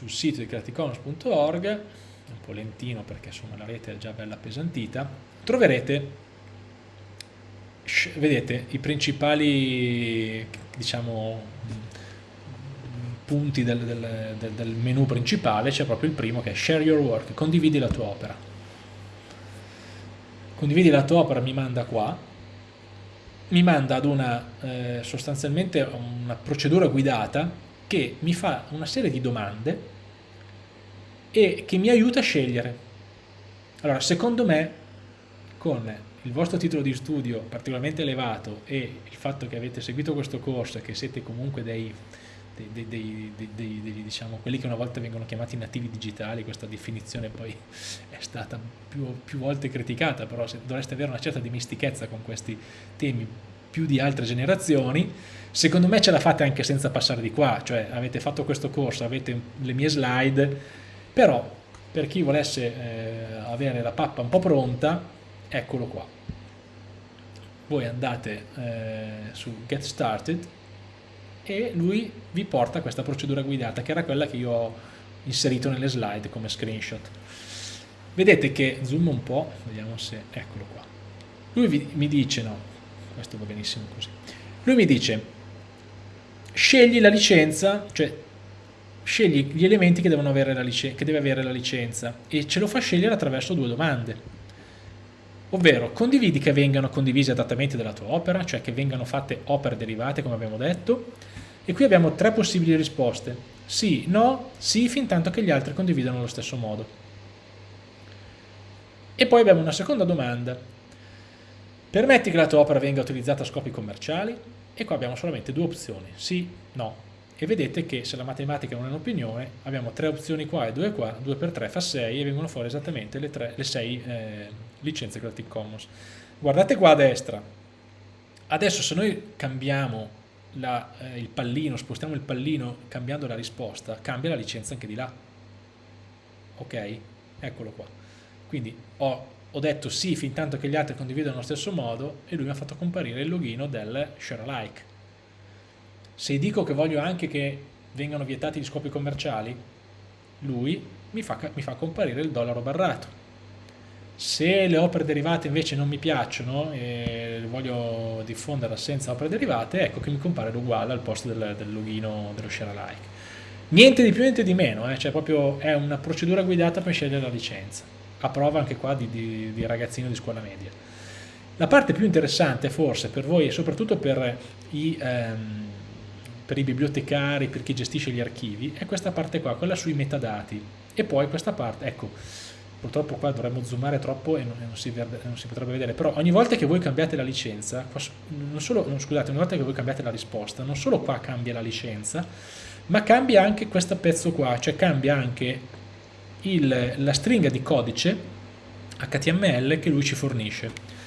sul sito di creativecommons.org, un po' lentino perché insomma la rete è già bella appesantita, troverete vedete i principali diciamo punti del, del, del, del menu principale. C'è proprio il primo che è share your work condividi la tua opera. Condividi la tua opera mi manda qua. Mi manda ad una eh, sostanzialmente una procedura guidata che mi fa una serie di domande e che mi aiuta a scegliere. Allora secondo me con il vostro titolo di studio particolarmente elevato e il fatto che avete seguito questo corso e che siete comunque dei, dei, dei, dei, diciamo, quelli che una volta vengono chiamati nativi digitali, questa definizione poi è stata più, più volte criticata, però dovreste avere una certa dimestichezza con questi temi più di altre generazioni, secondo me ce la fate anche senza passare di qua, cioè avete fatto questo corso, avete le mie slide, però per chi volesse eh, avere la pappa un po' pronta, eccolo qua. Voi andate eh, su get started e lui vi porta questa procedura guidata che era quella che io ho inserito nelle slide come screenshot. Vedete che zoom un po' vediamo se eccolo qua. Lui vi, mi dice no questo va benissimo così. Lui mi dice scegli la licenza cioè scegli gli elementi che, che deve avere la licenza e ce lo fa scegliere attraverso due domande ovvero condividi che vengano condivisi adattamenti della tua opera, cioè che vengano fatte opere derivate come abbiamo detto, e qui abbiamo tre possibili risposte, sì, no, sì, fin tanto che gli altri condividano allo stesso modo. E poi abbiamo una seconda domanda, permetti che la tua opera venga utilizzata a scopi commerciali? E qua abbiamo solamente due opzioni, sì, no, e vedete che se la matematica non è un'opinione abbiamo tre opzioni qua e due qua, 2 per 3 fa 6 e vengono fuori esattamente le, 3, le 6 eh, licenze Creative Commons. Guardate qua a destra, adesso se noi cambiamo la, eh, il pallino, spostiamo il pallino cambiando la risposta, cambia la licenza anche di là. Ok? Eccolo qua. Quindi ho, ho detto sì fin tanto che gli altri condividono allo stesso modo e lui mi ha fatto comparire il login del share alike se dico che voglio anche che vengano vietati gli scopi commerciali, lui mi fa, mi fa comparire il dollaro barrato. Se le opere derivate invece non mi piacciono e voglio diffonderla senza opere derivate, ecco che mi compare l'uguale al posto del, del login dello share alike. Niente di più, niente di meno, eh? cioè proprio è una procedura guidata per scegliere la licenza, a prova anche qua di, di, di ragazzino di scuola media. La parte più interessante forse per voi e soprattutto per i... Ehm, per i bibliotecari, per chi gestisce gli archivi, è questa parte qua, quella sui metadati. E poi questa parte, ecco, purtroppo qua dovremmo zoomare troppo e non, non, si, non, si, potrebbe vedere, però ogni volta che voi cambiate la licenza, non solo, non, scusate, ogni volta che voi cambiate la risposta, non solo qua cambia la licenza, ma cambia anche questo pezzo qua, cioè cambia anche il, la stringa di codice HTML che lui ci fornisce.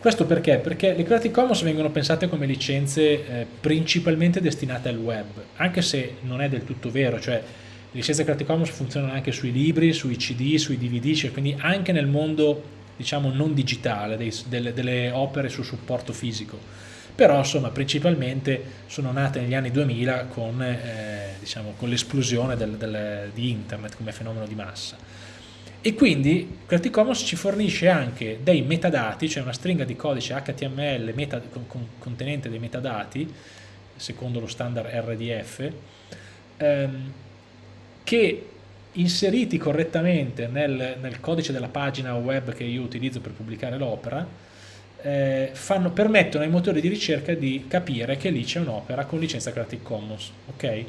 Questo perché? Perché le Creative Commons vengono pensate come licenze eh, principalmente destinate al web, anche se non è del tutto vero, cioè le licenze Creative Commons funzionano anche sui libri, sui CD, sui DVD, cioè quindi anche nel mondo diciamo non digitale, dei, delle, delle, opere su supporto fisico. Però insomma principalmente sono nate negli anni 2000 con, eh, diciamo, con l'esplosione di internet come fenomeno di massa e quindi Creative Commons ci fornisce anche dei metadati, cioè una stringa di codice HTML meta, con, contenente dei metadati, secondo lo standard RDF, ehm, che inseriti correttamente nel, nel, codice della pagina web che io utilizzo per pubblicare l'opera, eh, permettono ai motori di ricerca di capire che lì c'è un'opera con licenza Creative Commons. Okay?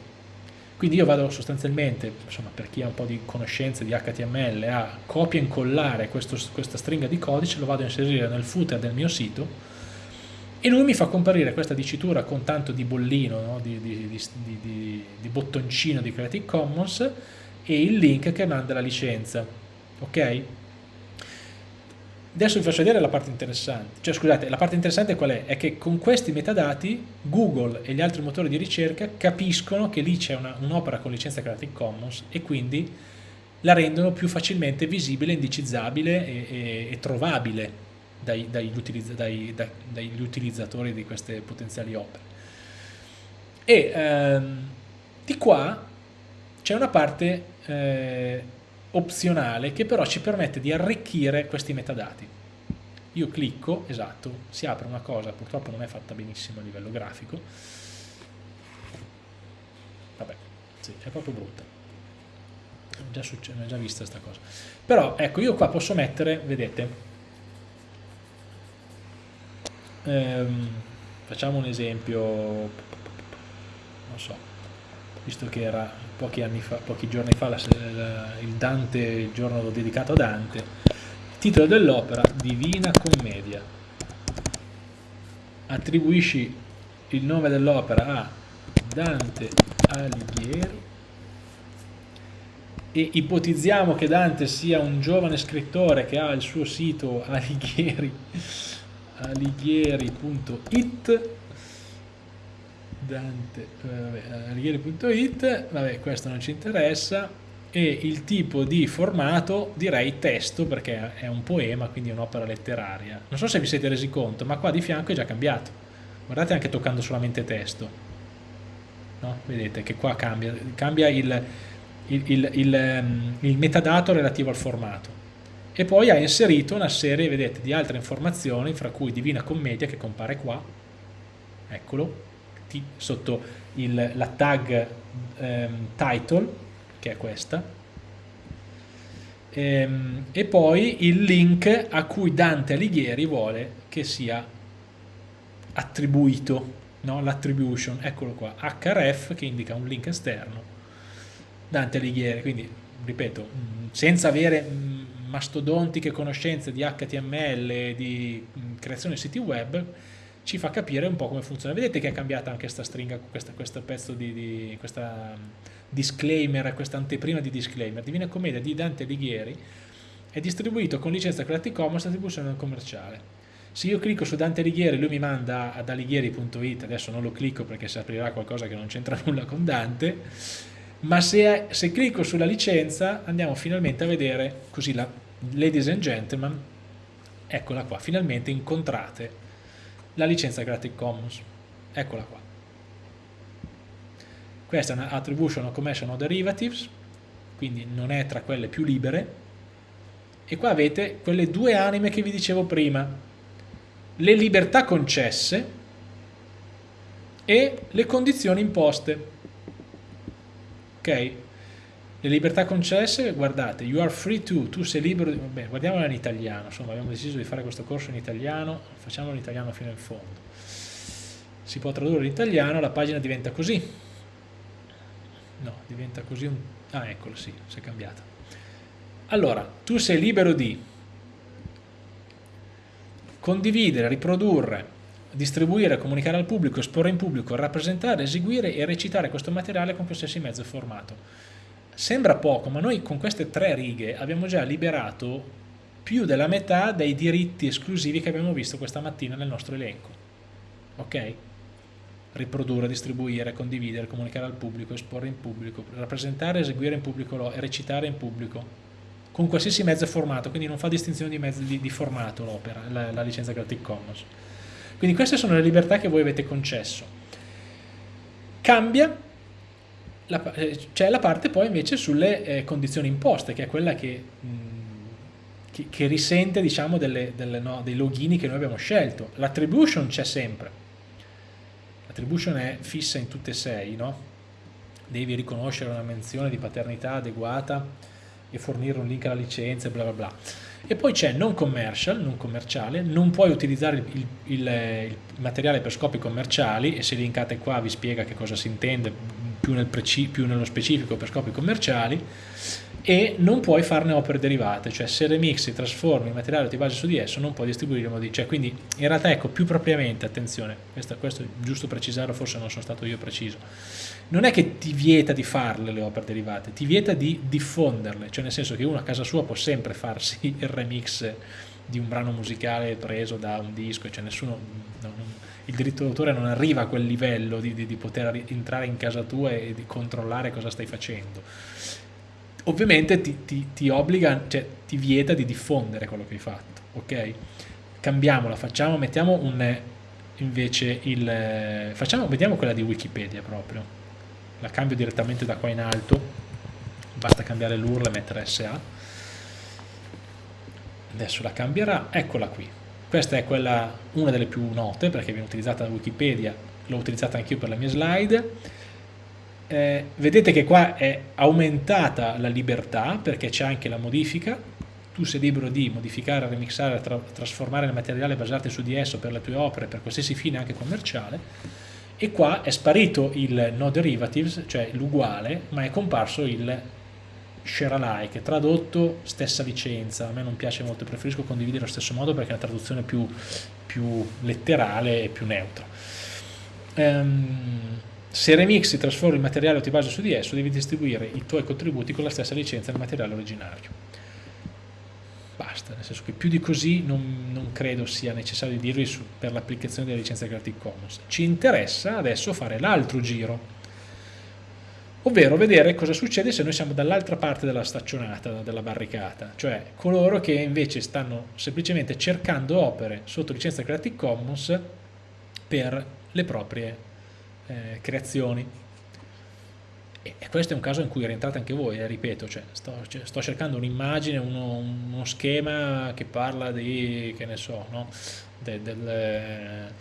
Quindi io vado sostanzialmente, insomma, per chi ha un po' di conoscenze di HTML, a copia e incollare questo, questa stringa di codice, lo vado a inserire nel footer del mio sito e lui mi fa comparire questa dicitura con tanto di bollino, no? di, di, di, di, bottoncino di Creative Commons e il link che manda la licenza. Ok? Adesso vi faccio vedere la parte interessante, cioè scusate, la parte interessante qual è? È che con questi metadati Google e gli altri motori di ricerca capiscono che lì c'è un'opera un con licenza Creative Commons e quindi la rendono più facilmente visibile, indicizzabile e, e, e trovabile dai, dagli, utilizz dai, dai, dagli, utilizzatori di queste potenziali opere. E ehm, di qua c'è una parte eh, opzionale che però ci permette di arricchire questi metadati. Io clicco, esatto, si apre una cosa, purtroppo non è fatta benissimo a livello grafico. Vabbè, sì, è proprio brutta. Già, è già vista questa cosa. Però ecco, io qua posso mettere, vedete, ehm, facciamo un esempio, non so, visto che era pochi, fa, pochi giorni fa la, la, il Dante, il giorno dedicato a Dante, titolo dell'opera Divina Commedia. Attribuisci il nome dell'opera a Dante Alighieri e ipotizziamo che Dante sia un giovane scrittore che ha il suo sito Alighieri alighieri.it Dante, eh, vabbè questo non ci interessa, e il tipo di formato direi testo perché è un poema, quindi è un'opera letteraria. Non so se vi siete resi conto, ma qua di fianco è già cambiato. Guardate anche toccando solamente testo. No? Vedete che qua cambia, cambia il, il, il, il, ehm, metadato relativo al formato e poi ha inserito una serie, vedete, di altre informazioni, fra cui Divina Commedia che compare qua, eccolo, sotto il, la tag ehm, title, che è questa, ehm, e poi il link a cui Dante Alighieri vuole che sia attribuito, no? l'attribution, eccolo qua, href che indica un link esterno, Dante Alighieri, quindi ripeto, senza avere mastodontiche conoscenze di HTML di mm, creazione di siti web ci fa capire un po' come funziona. Vedete che è cambiata anche questa stringa, questa, questo pezzo di, di questa mm, disclaimer, questa anteprima di disclaimer. Divina Commedia di Dante Alighieri è distribuito con licenza Creative Commons attribuzione commerciale. Se io clicco su Dante Alighieri lui mi manda ad alighieri.it, adesso non lo clicco perché si aprirà qualcosa che non c'entra nulla con Dante, ma se, se clicco sulla licenza andiamo finalmente a vedere, così la, ladies and gentlemen, eccola qua, finalmente incontrate la licenza Creative Commons, eccola qua. Questa è una attribution of commercial derivatives, quindi non è tra quelle più libere, e qua avete quelle due anime che vi dicevo prima, le libertà concesse e le condizioni imposte ok? Le libertà concesse, guardate, you are free to, tu sei libero, di, vabbè, guardiamola in italiano, insomma abbiamo deciso di fare questo corso in italiano, facciamolo in italiano fino in fondo. Si può tradurre in italiano, la pagina diventa così. No, diventa così un... Ah, eccolo, sì, si è cambiata. Allora, tu sei libero di condividere, riprodurre, distribuire, comunicare al pubblico, esporre in pubblico, rappresentare, eseguire e recitare questo materiale con qualsiasi mezzo formato. Sembra poco, ma noi con queste tre righe abbiamo già liberato più della metà dei diritti esclusivi che abbiamo visto questa mattina nel nostro elenco. Ok? Riprodurre, distribuire, condividere, comunicare al pubblico, esporre in pubblico, rappresentare, eseguire in pubblico e recitare in pubblico con qualsiasi mezzo formato, quindi non fa distinzione di, mezzo, di, di formato l'opera, la, la licenza Creative Commons. Quindi queste sono le libertà che voi avete concesso. Cambia, c'è la parte poi invece sulle eh, condizioni imposte, che è quella che, mh, che, che risente diciamo, delle, delle, no, dei login che noi abbiamo scelto. L'attribution c'è sempre, l'attribution è fissa in tutte e sei, no? devi riconoscere una menzione di paternità adeguata e fornire un link alla licenza e bla bla bla e poi c'è non commercial, non commerciale, non puoi utilizzare il, il, il, materiale per scopi commerciali e se linkate qua vi spiega che cosa si intende più, nel più nello specifico per scopi commerciali e non puoi farne opere derivate, cioè se remixi, trasformi il materiale o ti basi su di esso non puoi distribuirlo, cioè, quindi in realtà ecco più propriamente, attenzione, questo, questo è giusto precisarlo, forse non sono stato io preciso, non è che ti vieta di farle le opere derivate, ti vieta di diffonderle, cioè nel senso che uno a casa sua può sempre farsi il remix di un brano musicale preso da un disco, cioè nessuno, no, non, il diritto d'autore non arriva a quel livello di, di, di, poter entrare in casa tua e di controllare cosa stai facendo. Ovviamente ti, ti, ti obbliga, cioè ti vieta di diffondere quello che hai fatto, ok? Cambiamola, facciamo, mettiamo un, invece il, facciamo, vediamo quella di Wikipedia proprio, la cambio direttamente da qua in alto basta cambiare l'URL e mettere SA adesso la cambierà, eccola qui. Questa è quella, una delle più note perché viene utilizzata da Wikipedia l'ho utilizzata anch'io per le mie slide. Eh, vedete che qua è aumentata la libertà perché c'è anche la modifica. Tu sei libero di modificare, remixare, tra trasformare il materiale basato su di esso per le tue opere, per qualsiasi fine anche commerciale. E qua è sparito il no derivatives, cioè l'uguale, ma è comparso il share alike, tradotto stessa licenza, a me non piace molto, preferisco condividere allo stesso modo perché è una traduzione più, più letterale e più neutra. Um, se remixi, trasformi il materiale o ti basi su di esso, devi distribuire i tuoi contributi con la stessa licenza del materiale originario. Basta, nel senso che più di così non, non credo sia necessario dirvi per l'applicazione della licenza Creative Commons. Ci interessa adesso fare l'altro giro, ovvero vedere cosa succede se noi siamo dall'altra parte della staccionata, della barricata, cioè coloro che invece stanno semplicemente cercando opere sotto licenza Creative Commons per le proprie eh, creazioni. E questo è un caso in cui rientrate anche voi, eh, ripeto, cioè, sto, cioè, sto, cercando un'immagine, uno, uno, schema che parla di, che ne so, no? de, del, eh,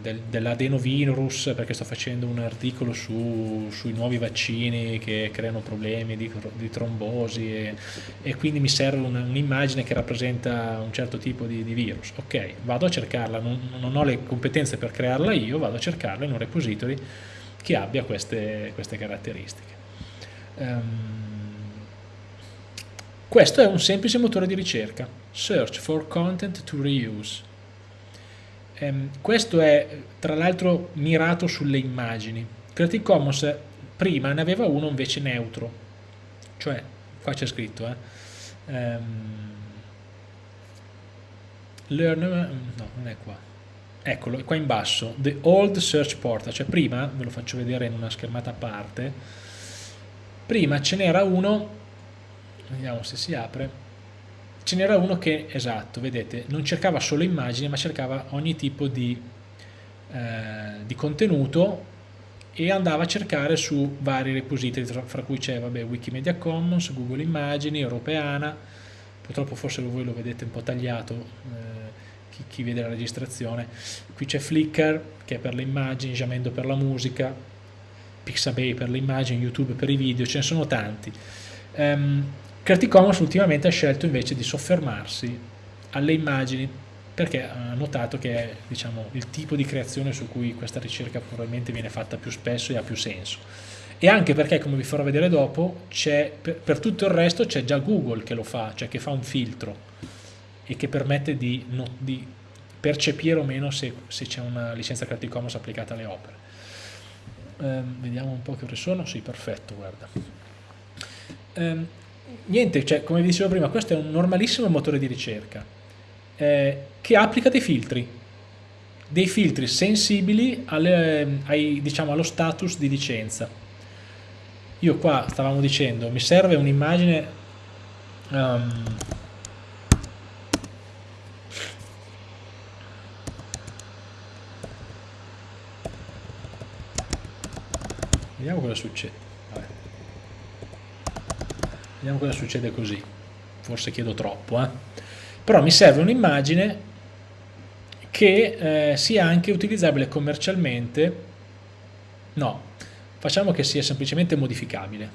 del, dell'adenovirus perché sto facendo un articolo su, sui nuovi vaccini che creano problemi di, di trombosi e, e, quindi mi serve un'immagine che rappresenta un certo tipo di, di, virus. Ok, vado a cercarla, non, non, ho le competenze per crearla io, vado a cercarla in un repository che abbia queste, queste caratteristiche. Um, questo è un semplice motore di ricerca, Search for Content to Reuse. Um, questo è tra l'altro mirato sulle immagini. Creative Commons prima ne aveva uno invece neutro, cioè qua c'è scritto, eh, um, learn, no non è qua, eccolo, qua in basso, the old search portal, cioè prima, ve lo faccio vedere in una schermata a parte, prima ce n'era uno, vediamo se si apre, ce n'era uno che, esatto, vedete, non cercava solo immagini, ma cercava ogni tipo di, eh, di contenuto e andava a cercare su vari repository, fra cui c'è Wikimedia Commons, Google Immagini, Europeana, purtroppo forse voi lo vedete un po' tagliato, eh, chi, chi vede la registrazione. Qui c'è Flickr che è per le immagini, Jamendo per la musica, Pixabay per le immagini, YouTube per i video, ce ne sono tanti. Um, Creative Commons ultimamente ha scelto invece di soffermarsi alle immagini perché ha notato che è diciamo, il tipo di creazione su cui questa ricerca probabilmente viene fatta più spesso e ha più senso e anche perché come vi farò vedere dopo per, per tutto il resto c'è già Google che lo fa, cioè che fa un filtro e che permette di, no, di percepire o meno se, se c'è una licenza Creative Commons applicata alle opere. Um, vediamo un po' che ore sono, sì perfetto, guarda. Um, niente, cioè, come vi dicevo prima, questo è un normalissimo motore di ricerca eh, che applica dei filtri, dei filtri sensibili alle, ai, diciamo, allo status di licenza. Io qua stavamo dicendo, mi serve un'immagine um, Vediamo cosa succede. Vabbè. Vediamo cosa succede così. Forse chiedo troppo, eh? Però mi serve un'immagine che eh, sia anche utilizzabile commercialmente. No, facciamo che sia semplicemente modificabile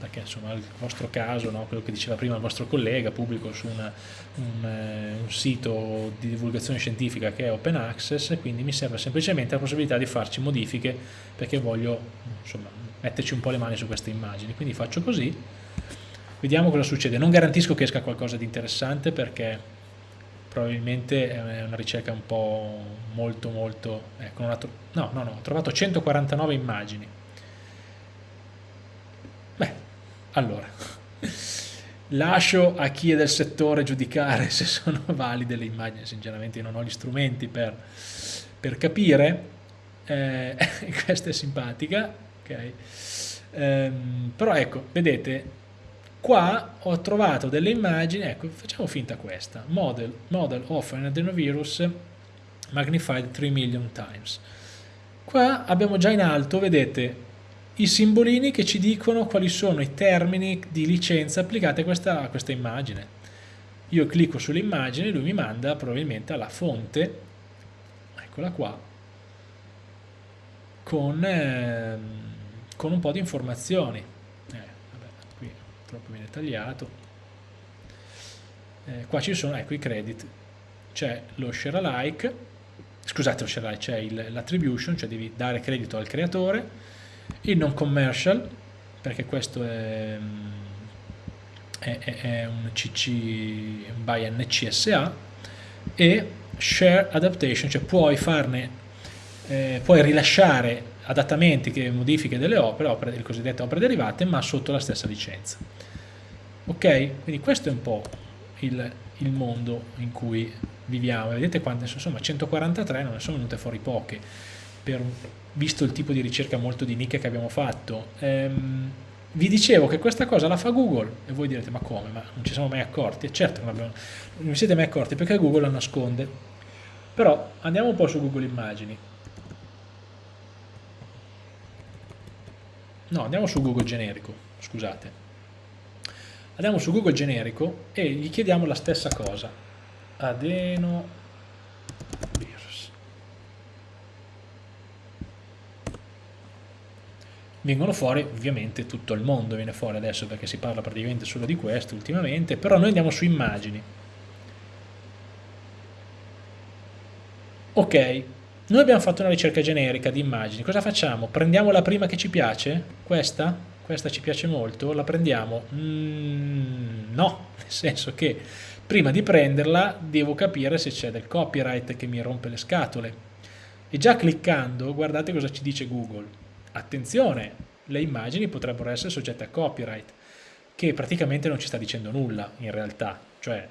perché insomma il vostro caso, no, quello che diceva prima il vostro collega, pubblico su una, un, eh, un, sito di divulgazione scientifica che è open access, quindi mi serve semplicemente la possibilità di farci modifiche perché voglio insomma, metterci un po' le mani su queste immagini. Quindi faccio così, vediamo cosa succede. Non garantisco che esca qualcosa di interessante perché probabilmente è una ricerca un po' molto molto... Ecco, no, no, no, ho trovato 149 immagini Allora, lascio a chi è del settore giudicare se sono valide le immagini, sinceramente non ho gli strumenti per, per capire, eh, questa è simpatica, ok? Um, però ecco, vedete, qua ho trovato delle immagini, ecco, facciamo finta questa, model, model of an adenovirus magnified 3 million times. Qua abbiamo già in alto, vedete, i simbolini che ci dicono quali sono i termini di licenza applicati a questa, a questa immagine. Io clicco sull'immagine lui mi manda probabilmente alla fonte, eccola qua, con, eh, con un po' di informazioni. Eh, vabbè, qui troppo viene tagliato. Eh, qua ci sono, ecco, i credit. C'è lo share alike, scusate lo share alike, c'è l'attribution, cioè devi dare credito al creatore, il non commercial, perché questo è, è, è un CC by NCSA, e share adaptation, cioè puoi farne, eh, puoi rilasciare adattamenti, che modifiche delle opere, opere, le cosiddette opere derivate, ma sotto la stessa licenza. Ok? Quindi questo è un po' il, il mondo in cui viviamo. Vedete quante, insomma, 143 non ne sono venute fuori poche per, visto il tipo di ricerca molto di nicchia che abbiamo fatto. Ehm, vi dicevo che questa cosa la fa Google e voi direte ma come? Ma non ci siamo mai accorti? E certo non, abbiamo, non vi siete mai accorti perché Google la nasconde. Però andiamo un po' su Google Immagini. No, andiamo su Google generico, scusate. Andiamo su Google generico e gli chiediamo la stessa cosa. Adeno vengono fuori ovviamente tutto il mondo viene fuori adesso perché si parla praticamente solo di questo ultimamente però noi andiamo su immagini ok noi abbiamo fatto una ricerca generica di immagini cosa facciamo? prendiamo la prima che ci piace? questa? questa ci piace molto? la prendiamo? Mm, no nel senso che prima di prenderla devo capire se c'è del copyright che mi rompe le scatole e già cliccando guardate cosa ci dice Google attenzione, le immagini potrebbero essere soggette a copyright, che praticamente non ci sta dicendo nulla in realtà, cioè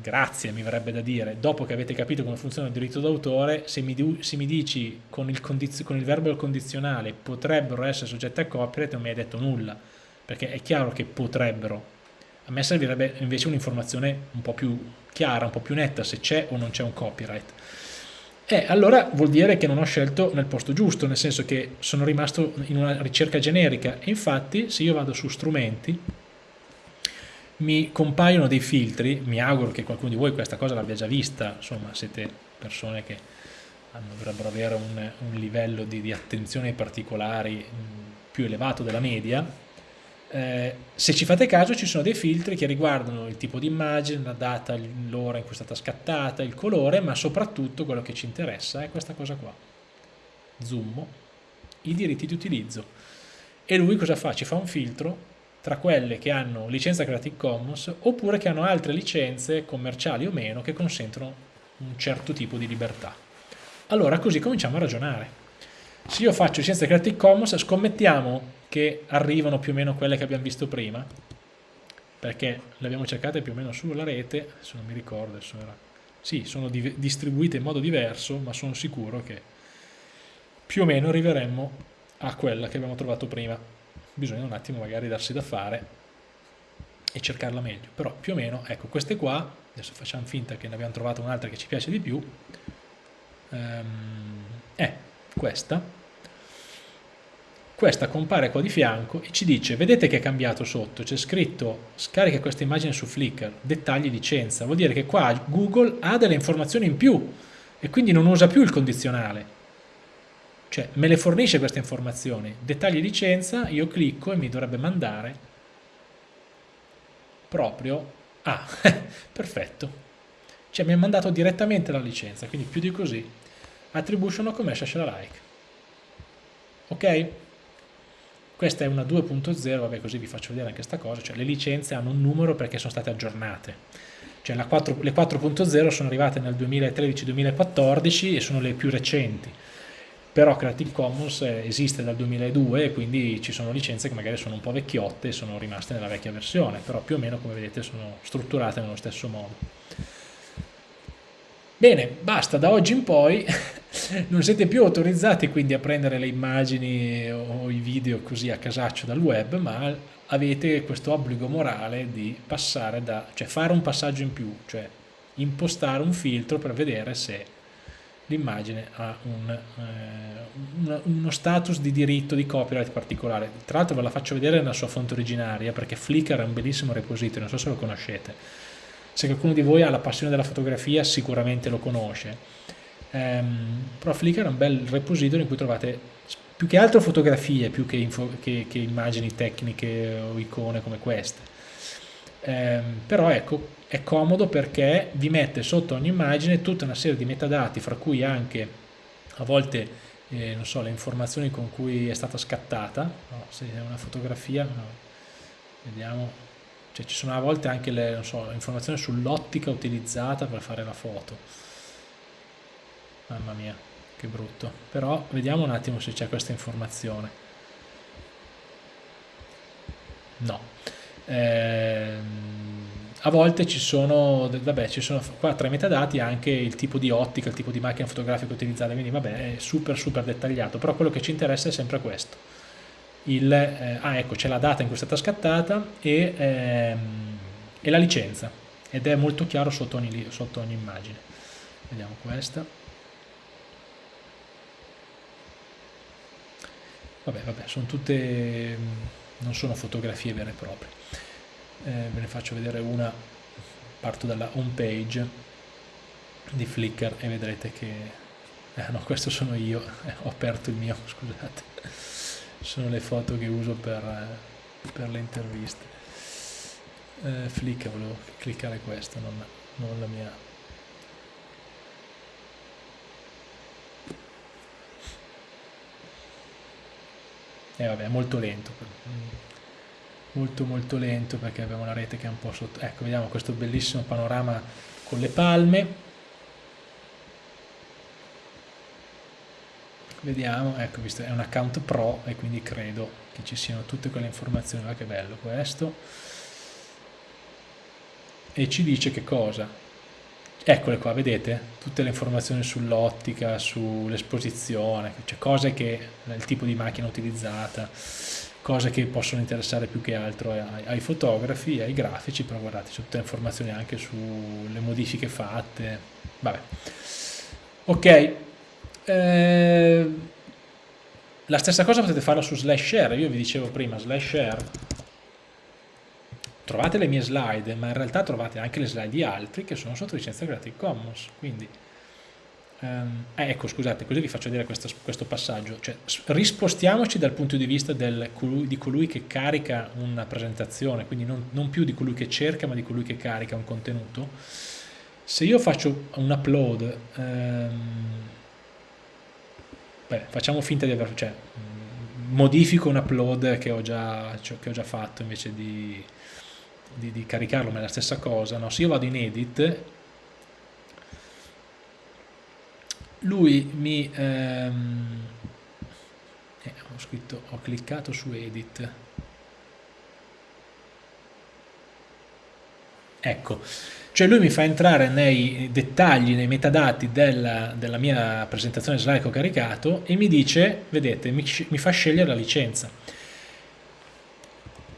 grazie mi verrebbe da dire, dopo che avete capito come funziona il diritto d'autore, se, se, mi dici con il, con il verbo al condizionale potrebbero essere soggette a copyright non mi hai detto nulla, perché è chiaro che potrebbero, a me servirebbe invece un'informazione un po' più chiara, un po' più netta se c'è o non c'è un copyright eh, allora vuol dire che non ho scelto nel posto giusto, nel senso che sono rimasto in una ricerca generica. E infatti se io vado su strumenti mi compaiono dei filtri, mi auguro che qualcuno di voi questa cosa l'abbia già vista, insomma siete persone che hanno, dovrebbero avere un, un livello di, di, attenzione ai particolari mh, più elevato della media, eh, se ci fate caso ci sono dei filtri che riguardano il tipo di immagine, la data, l'ora in cui è stata scattata, il colore, ma soprattutto quello che ci interessa è questa cosa qua. Zoom, i diritti di utilizzo. E lui cosa fa? Ci fa un filtro tra quelle che hanno licenza Creative Commons oppure che hanno altre licenze commerciali o meno che consentono un certo tipo di libertà. Allora così cominciamo a ragionare. Se io faccio licenza Creative Commons, scommettiamo che arrivano più o meno quelle che abbiamo visto prima, perché le abbiamo cercate più o meno sulla rete, adesso non mi ricordo, era... sì, sono distribuite in modo diverso, ma sono sicuro che più o meno arriveremmo a quella che abbiamo trovato prima. Bisogna un attimo magari darsi da fare e cercarla meglio, però più o meno, ecco, queste qua, adesso facciamo finta che ne abbiamo trovato un'altra che ci piace di più, um, è questa, questa compare qua di fianco e ci dice vedete che è cambiato sotto? C'è scritto scarica questa immagine su Flickr dettagli licenza. Vuol dire che qua Google ha delle informazioni in più e quindi non usa più il condizionale. Cioè me le fornisce queste informazioni dettagli licenza io clicco e mi dovrebbe mandare proprio ah perfetto. Cioè mi ha mandato direttamente la licenza quindi più di così attribution commercial alike ok questa è una 2.0, vabbè così vi faccio vedere anche questa cosa, cioè le licenze hanno un numero perché sono state aggiornate. Cioè 4, le 4.0 sono arrivate nel 2013-2014 e sono le più recenti. Però Creative Commons esiste dal 2002 e quindi ci sono licenze che magari sono un po' vecchiotte e sono rimaste nella vecchia versione, però più o meno come vedete sono strutturate nello stesso modo. Bene, basta, da oggi in poi non siete più autorizzati quindi a prendere le immagini o i video così a casaccio dal web, ma avete questo obbligo morale di passare da, cioè fare un passaggio in più, cioè impostare un filtro per vedere se l'immagine ha un, eh, uno status di diritto di copyright particolare. Tra l'altro ve la faccio vedere nella sua fonte originaria perché Flickr è un bellissimo repository, non so se lo conoscete. Se qualcuno di voi ha la passione della fotografia sicuramente lo conosce. Um, però Flickr è un bel repository in cui trovate più che altro fotografie più che, info, che, che immagini tecniche o icone come queste. Um, però ecco, è comodo perché vi mette sotto ogni immagine tutta una serie di metadati, fra cui anche a volte eh, non so, le informazioni con cui è stata scattata, no, se è una fotografia, no. vediamo, cioè, ci sono a volte anche le so, informazioni sull'ottica utilizzata per fare la foto. Mamma mia, che brutto. Però vediamo un attimo se c'è questa informazione. No. Ehm, a volte ci sono, vabbè, ci sono qua tra i metadati anche il tipo di ottica, il tipo di macchina fotografica utilizzata, quindi vabbè è super super dettagliato, però quello che ci interessa è sempre questo. Il, eh, ah ecco, c'è la data in cui è stata scattata e, ehm, e la licenza ed è molto chiaro sotto ogni, sotto ogni immagine. Vediamo questa. Vabbè, vabbè, sono tutte, non sono fotografie vere e proprie eh, ve ne faccio vedere una parto dalla home page di Flickr e vedrete che eh, no questo sono io ho aperto il mio scusate sono le foto che uso per, eh, per le interviste. Eh, Flickr volevo cliccare questo non, non la mia. E eh, vabbè è molto lento molto molto lento perché abbiamo la rete che è un po' sotto. Ecco vediamo questo bellissimo panorama con le palme vediamo ecco visto è un account pro e quindi credo che ci siano tutte quelle informazioni. Ma che bello questo. E ci dice che cosa? Eccole qua vedete? Tutte le informazioni sull'ottica sull'esposizione cioè cose che il tipo di macchina utilizzata cose che possono interessare più che altro ai, ai fotografi, ai grafici, però guardate, c'è tutte le informazioni anche sulle modifiche fatte, vabbè. Ok, eh, la stessa cosa potete farla su slash share, io vi dicevo prima slash share, trovate le mie slide, ma in realtà trovate anche le slide di altri che sono sotto licenza Creative Commons, quindi Um, eh, ecco, scusate, così vi faccio vedere questo, questo passaggio. Cioè, rispostiamoci dal punto di vista del, di colui che carica una presentazione, quindi non, non, più di colui che cerca, ma di colui che carica un contenuto. Se io faccio un upload, um, beh, facciamo finta di aver, cioè, modifico un upload che ho già, cioè, che ho già fatto invece di, di, di caricarlo, ma è la stessa cosa. No? Se io vado in edit lui mi ehm, eh, ho scritto ho cliccato su edit ecco cioè lui mi fa entrare nei dettagli, nei metadati della, della mia presentazione slide che ho caricato e mi dice, vedete, mi, mi fa scegliere la licenza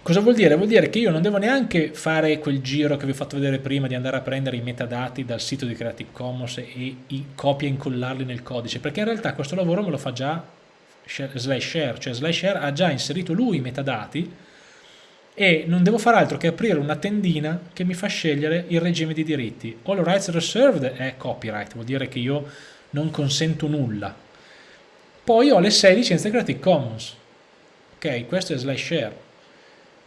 Cosa vuol dire? Vuol dire che io non devo neanche fare quel giro che vi ho fatto vedere prima di andare a prendere i metadati dal sito di Creative Commons e i copia e incollarli nel codice, perché in realtà questo lavoro me lo fa già slash share, cioè slash share ha già inserito lui i metadati e non devo fare altro che aprire una tendina che mi fa scegliere il regime di diritti. All rights reserved è copyright, vuol dire che io non consento nulla. Poi ho le 6 licenze Creative Commons. Ok, questo è slash share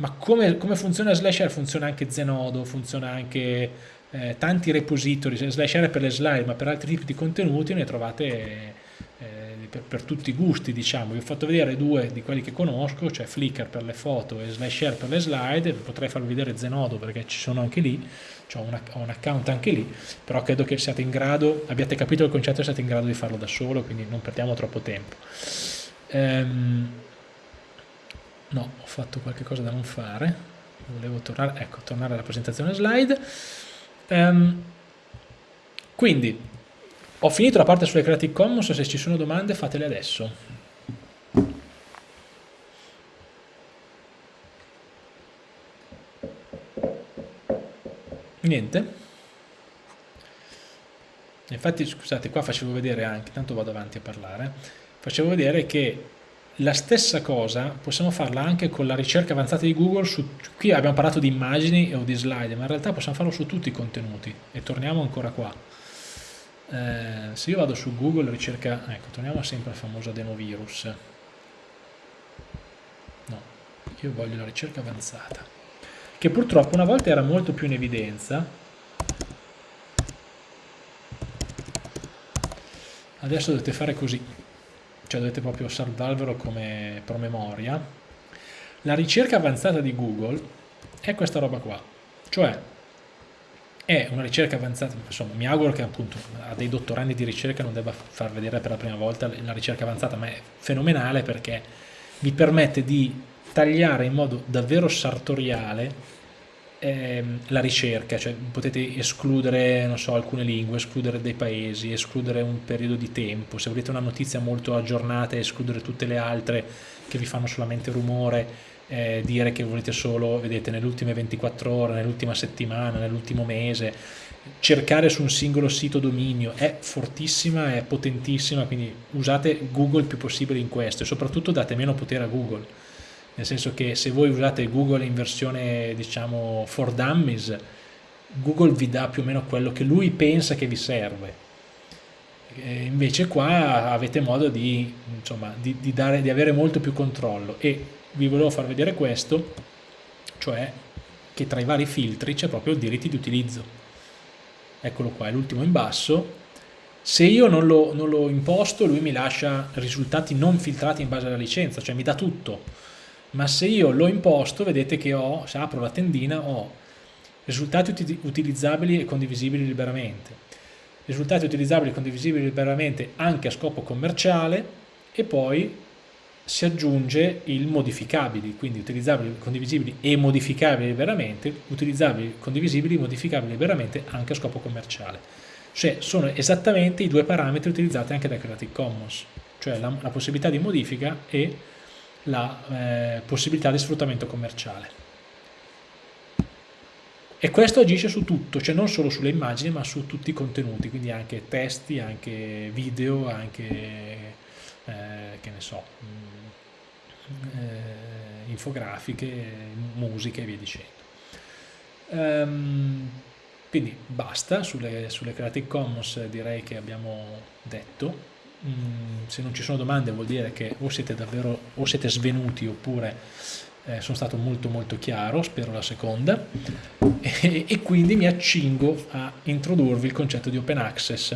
ma come, come funziona Slasher? Funziona anche Zenodo, funziona anche eh, tanti repository, Slasher è per le slide, ma per altri tipi di contenuti ne trovate eh, per, per, tutti i gusti, diciamo. Vi ho fatto vedere due di quelli che conosco, cioè Flickr per le foto e Slasher per le slide, potrei farvi vedere Zenodo perché ci sono anche lì, ho un, ho un account anche lì, però credo che siate in grado, abbiate capito il concetto e siate in grado di farlo da solo, quindi non perdiamo troppo tempo. Um, no, ho fatto qualche cosa da non fare, volevo tornare, ecco, tornare alla presentazione slide. Um, quindi, ho finito la parte sulle Creative Commons, se ci sono domande fatele adesso. Niente? infatti scusate qua facevo vedere anche, tanto vado avanti a parlare, facevo vedere che la stessa cosa possiamo farla anche con la ricerca avanzata di Google, su, qui abbiamo parlato di immagini o di slide, ma in realtà possiamo farlo su tutti i contenuti e torniamo ancora qua. Eh, se io vado su Google ricerca, ecco, torniamo sempre al famoso adenovirus. No, io voglio la ricerca avanzata, che purtroppo una volta era molto più in evidenza, adesso dovete fare così cioè dovete proprio salvarvelo come promemoria, la ricerca avanzata di Google è questa roba qua, cioè è una ricerca avanzata, insomma mi auguro che appunto a dei dottorandi di ricerca non debba far vedere per la prima volta la ricerca avanzata, ma è fenomenale perché vi permette di tagliare in modo davvero sartoriale ehm, la ricerca, cioè potete escludere so, alcune lingue, escludere dei paesi, escludere un periodo di tempo, se volete una notizia molto aggiornata escludere tutte le altre che vi fanno solamente rumore, eh, dire che volete solo, vedete, nelle ultime 24 ore, nell'ultima settimana, nell'ultimo mese, cercare su un singolo sito dominio è fortissima, è potentissima, quindi usate Google il più possibile in questo e soprattutto date meno potere a Google. Nel senso che se voi usate Google in versione diciamo for dummies Google vi dà più o meno quello che lui pensa che vi serve. Invece qua avete modo di, insomma, di, di, dare, di avere molto più controllo e vi volevo far vedere questo cioè che tra i vari filtri c'è proprio il diritti di utilizzo. Eccolo qua, è l'ultimo in basso. Se io non lo, non lo imposto lui mi lascia risultati non filtrati in base alla licenza cioè mi dà tutto. Ma se io l'ho imposto vedete che ho, se apro la tendina ho risultati uti utilizzabili e condivisibili liberamente. Risultati utilizzabili e condivisibili liberamente anche a scopo commerciale e poi si aggiunge il modificabili, quindi utilizzabili, condivisibili e modificabili liberamente, utilizzabili, condivisibili, modificabili liberamente anche a scopo commerciale. Cioè sono esattamente i due parametri utilizzati anche da Creative Commons, cioè la, la possibilità di modifica e la eh, possibilità di sfruttamento commerciale. E questo agisce su tutto, cioè non solo sulle immagini ma su tutti i contenuti, quindi anche testi, anche video, anche eh, che ne so, mm, eh, infografiche, musiche e via dicendo. Um, quindi basta, sulle, sulle Creative Commons direi che abbiamo detto, Mm, se non ci sono domande vuol dire che o siete davvero o siete svenuti oppure eh, sono stato molto molto chiaro, spero la seconda, e, e quindi mi accingo a introdurvi il concetto di open access.